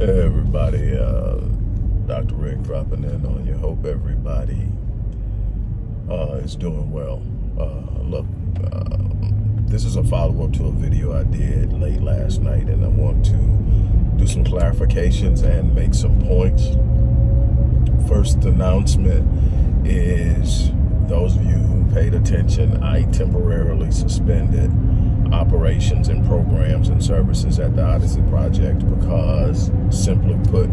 Everybody, uh, Dr. Rick dropping in on you. Hope everybody uh, is doing well. Uh, look, uh, this is a follow-up to a video I did late last night and I want to do some clarifications and make some points. First announcement is attention, I temporarily suspended operations and programs and services at the Odyssey Project because, simply put,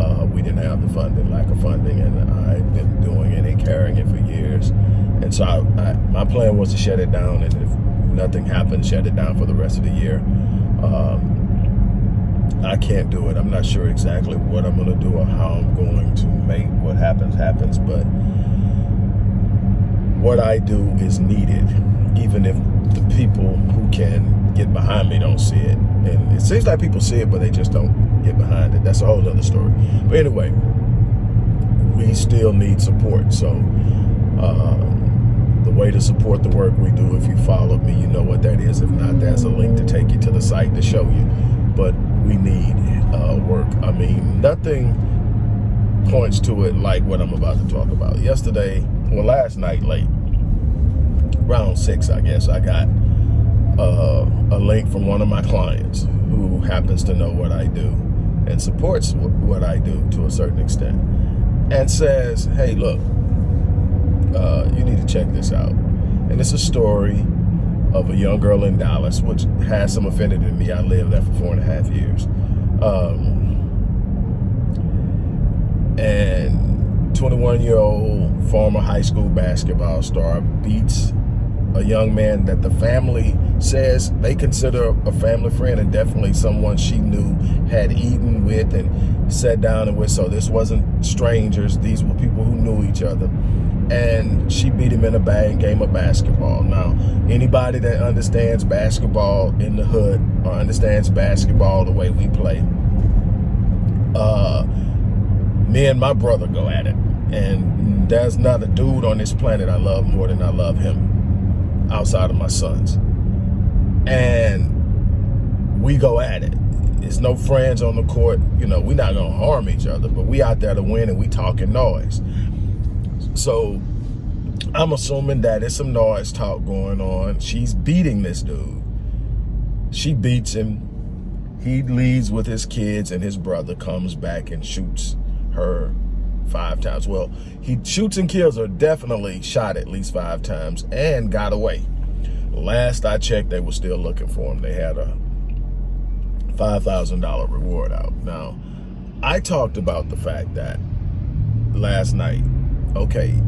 uh, we didn't have the funding, lack of funding, and I've been doing it and carrying it for years. And so I, I, my plan was to shut it down, and if nothing happened, shut it down for the rest of the year. Um, I can't do it. I'm not sure exactly what I'm going to do or how I'm going to make what happens happens, but what I do is needed, even if the people who can get behind me don't see it. And it seems like people see it, but they just don't get behind it. That's a whole other story. But anyway, we still need support. So uh, the way to support the work we do, if you follow me, you know what that is. If not, there's a link to take you to the site to show you. But we need uh, work. I mean, nothing points to it like what I'm about to talk about. Yesterday, well, last night late, round six, I guess, I got uh, a link from one of my clients who happens to know what I do and supports what I do to a certain extent and says, hey, look, uh, you need to check this out. And it's a story of a young girl in Dallas, which has some affinity to me. I lived there for four and a half years. Um, and 21 year old former high school basketball star beats a young man that the family says they consider a family friend and definitely someone she knew had eaten with and sat down and with. So this wasn't strangers. These were people who knew each other. And she beat him in a bang game of basketball. Now, anybody that understands basketball in the hood or understands basketball the way we play, uh, me and my brother go at it. And there's not a dude on this planet I love more than I love him outside of my sons. And we go at it. It's no friends on the court. You know, we're not to harm each other, but we out there to win and we talking noise. So I'm assuming that it's some noise talk going on. She's beating this dude. She beats him. He leaves with his kids and his brother comes back and shoots her five times. Well, he shoots and kills her, definitely shot at least five times and got away. Last I checked, they were still looking for him. They had a $5,000 reward out. Now, I talked about the fact that last night, okay,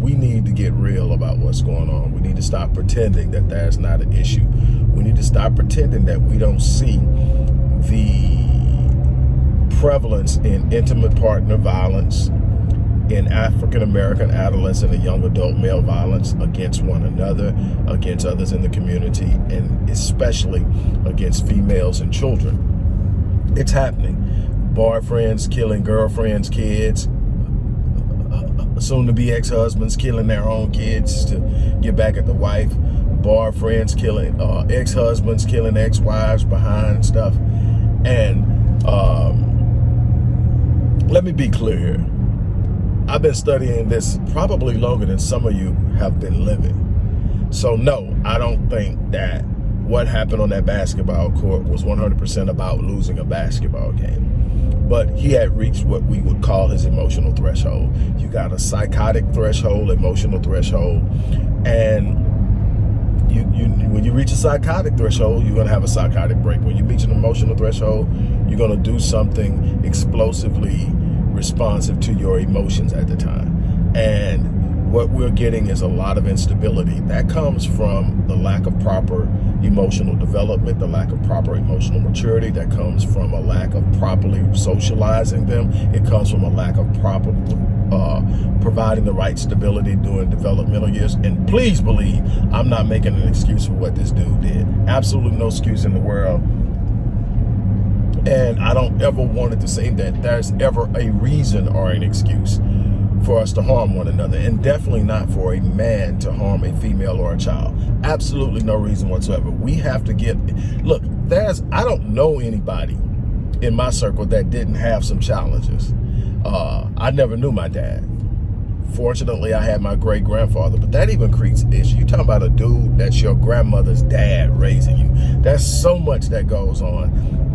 we need to get real about what's going on. We need to stop pretending that that's not an issue. We need to stop pretending that we don't see the prevalence in intimate partner violence, in African-American adolescent and young adult male violence against one another, against others in the community, and especially against females and children. It's happening. Boyfriends killing girlfriends, kids, soon-to-be ex-husbands killing their own kids to get back at the wife, boyfriends killing, uh, ex-husbands killing ex-wives behind stuff. And um, let me be clear here. I've been studying this probably longer than some of you have been living. So no, I don't think that what happened on that basketball court was 100% about losing a basketball game. But he had reached what we would call his emotional threshold. You got a psychotic threshold, emotional threshold, and you, you when you reach a psychotic threshold, you're gonna have a psychotic break. When you reach an emotional threshold, you're gonna do something explosively responsive to your emotions at the time. And what we're getting is a lot of instability. That comes from the lack of proper emotional development, the lack of proper emotional maturity. That comes from a lack of properly socializing them. It comes from a lack of proper uh, providing the right stability during developmental years. And please believe I'm not making an excuse for what this dude did. Absolutely no excuse in the world. And I don't ever want it to say that there's ever a reason or an excuse for us to harm one another and definitely not for a man to harm a female or a child absolutely no reason whatsoever we have to get look there's i don't know anybody in my circle that didn't have some challenges. Uh, I never knew my dad. Fortunately, I had my great grandfather, but that even creates issues. You talking about a dude that's your grandmother's dad raising you. There's so much that goes on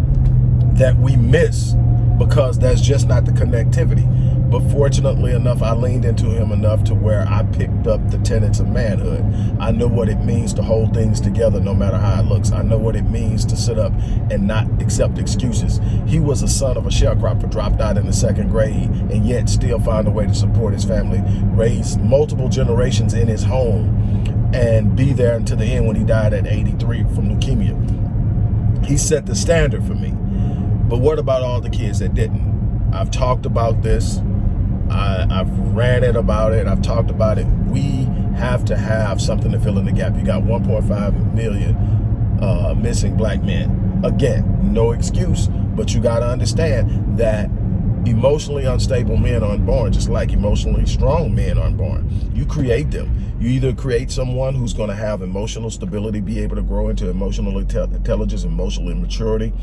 that we miss because that's just not the connectivity. But fortunately enough, I leaned into him enough to where I picked up the tenets of manhood. I know what it means to hold things together no matter how it looks. I know what it means to sit up and not accept excuses. He was a son of a sharecropper, dropped out in the second grade, and yet still found a way to support his family, raise multiple generations in his home, and be there until the end when he died at 83 from leukemia. He set the standard for me. But what about all the kids that didn't? I've talked about this I, I've ranted about it. I've talked about it. We have to have something to fill in the gap. You got 1.5 million uh, missing black men. Again, no excuse, but you got to understand that emotionally unstable men aren't born, just like emotionally strong men aren't born. You create them. You either create someone who's going to have emotional stability, be able to grow into emotional intelligence, emotional maturity,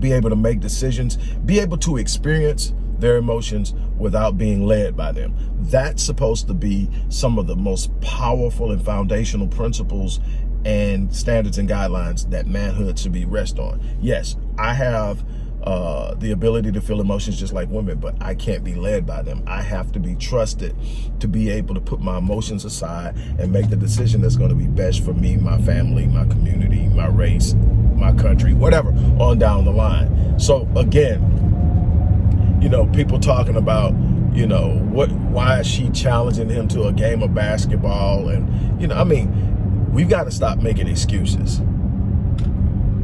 be able to make decisions, be able to experience their emotions without being led by them. That's supposed to be some of the most powerful and foundational principles and standards and guidelines that manhood should be rest on. Yes, I have uh, the ability to feel emotions just like women, but I can't be led by them. I have to be trusted to be able to put my emotions aside and make the decision that's going to be best for me, my family, my community, my race, my country, whatever, on down the line. So again, you know, people talking about, you know, what, why is she challenging him to a game of basketball? And, you know, I mean, we've got to stop making excuses.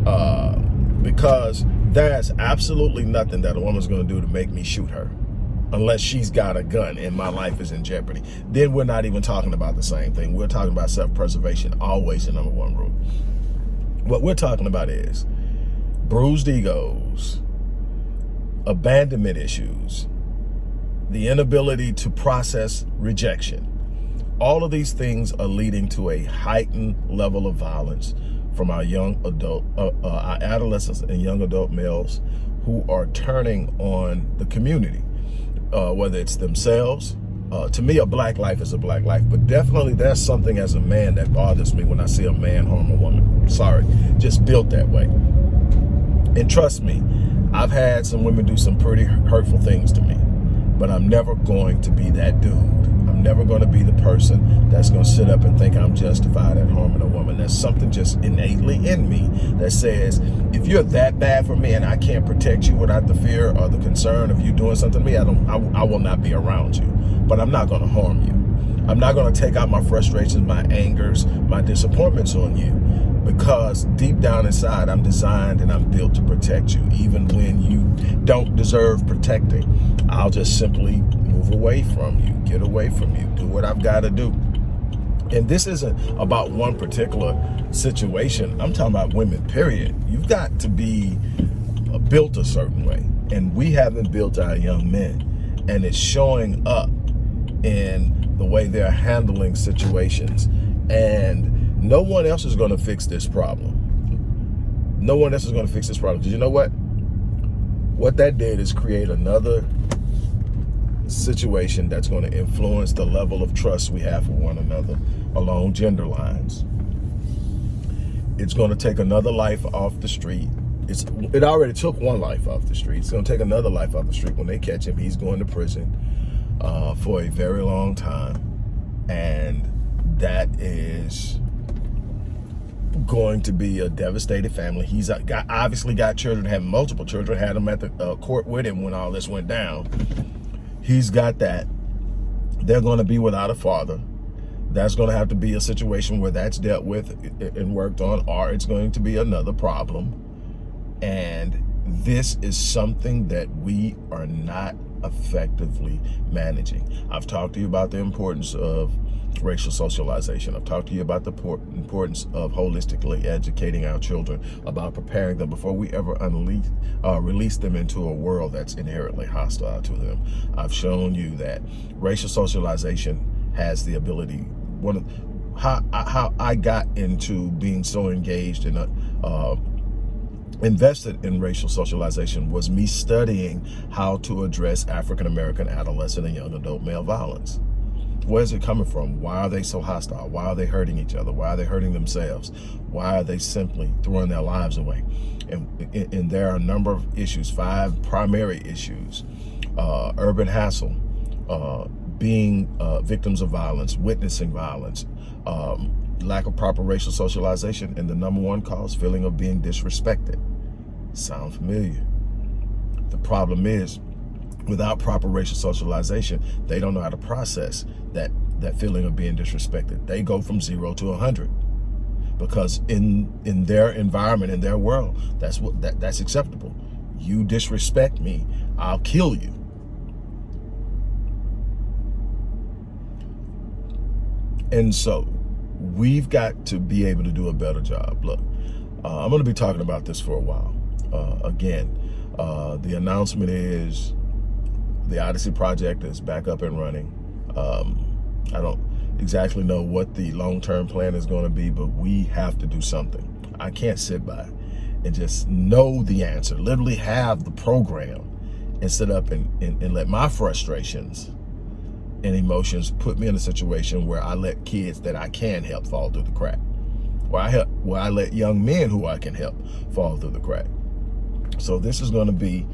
Uh, because there's absolutely nothing that a woman's going to do to make me shoot her unless she's got a gun and my life is in jeopardy. Then we're not even talking about the same thing. We're talking about self-preservation, always the number one rule. What we're talking about is bruised egos, abandonment issues, the inability to process rejection. All of these things are leading to a heightened level of violence from our young adult, uh, uh, our adolescents and young adult males who are turning on the community, uh, whether it's themselves. Uh, to me, a black life is a black life, but definitely there's something as a man that bothers me when I see a man harm a woman. Sorry, just built that way. And trust me, I've had some women do some pretty hurtful things to me, but I'm never going to be that dude. I'm never going to be the person that's going to sit up and think I'm justified in harming a woman. There's something just innately in me that says, if you're that bad for me and I can't protect you without the fear or the concern of you doing something to me, I, don't, I, I will not be around you, but I'm not going to harm you. I'm not going to take out my frustrations, my angers, my disappointments on you because deep down inside, I'm designed and I'm built to protect you. Even when you don't deserve protecting, I'll just simply move away from you, get away from you, do what I've got to do. And this isn't about one particular situation. I'm talking about women, period. You've got to be built a certain way. And we haven't built our young men. And it's showing up in the way they're handling situations. And no one else is going to fix this problem. No one else is going to fix this problem. Because you know what? What that did is create another situation that's going to influence the level of trust we have for one another along gender lines. It's going to take another life off the street. It's It already took one life off the street. It's going to take another life off the street. When they catch him, he's going to prison uh, for a very long time. And that is going to be a devastated family. He's got obviously got children, had multiple children, had them at the uh, court with him when all this went down. He's got that. They're going to be without a father. That's going to have to be a situation where that's dealt with and worked on, or it's going to be another problem. And this is something that we are not effectively managing. I've talked to you about the importance of racial socialization. I've talked to you about the importance of holistically educating our children, about preparing them before we ever unleash, uh, release them into a world that's inherently hostile to them. I've shown you that racial socialization has the ability, one of, how, how I got into being so engaged in a, uh, invested in racial socialization was me studying how to address African-American adolescent and young adult male violence. Where's it coming from? Why are they so hostile? Why are they hurting each other? Why are they hurting themselves? Why are they simply throwing their lives away? And, and there are a number of issues, five primary issues. Uh, urban hassle, uh, being uh, victims of violence, witnessing violence, um, lack of proper racial socialization, and the number one cause, feeling of being disrespected. Sound familiar? The problem is, without proper racial socialization, they don't know how to process that, that feeling of being disrespected. They go from zero to a 100 because in, in their environment, in their world, that's, what, that, that's acceptable. You disrespect me, I'll kill you. And so we've got to be able to do a better job. Look, uh, I'm going to be talking about this for a while. Uh, again, uh, the announcement is the Odyssey project is back up and running. Um, I don't exactly know what the long-term plan is going to be, but we have to do something. I can't sit by and just know the answer, literally have the program and sit up and, and, and let my frustrations and emotions put me in a situation where I let kids that I can help fall through the crack. Where I help, where I let young men who I can help fall through the crack. So this is going to be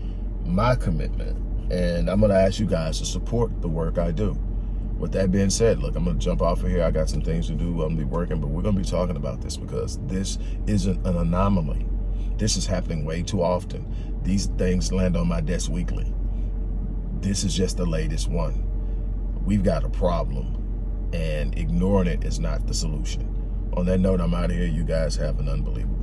my commitment. And I'm going to ask you guys to support the work I do. With that being said, look, I'm going to jump off of here. I got some things to do. I'm going to be working, but we're going to be talking about this because this isn't an anomaly. This is happening way too often. These things land on my desk weekly. This is just the latest one. We've got a problem and ignoring it is not the solution. On that note, I'm out of here. You guys have an unbelievable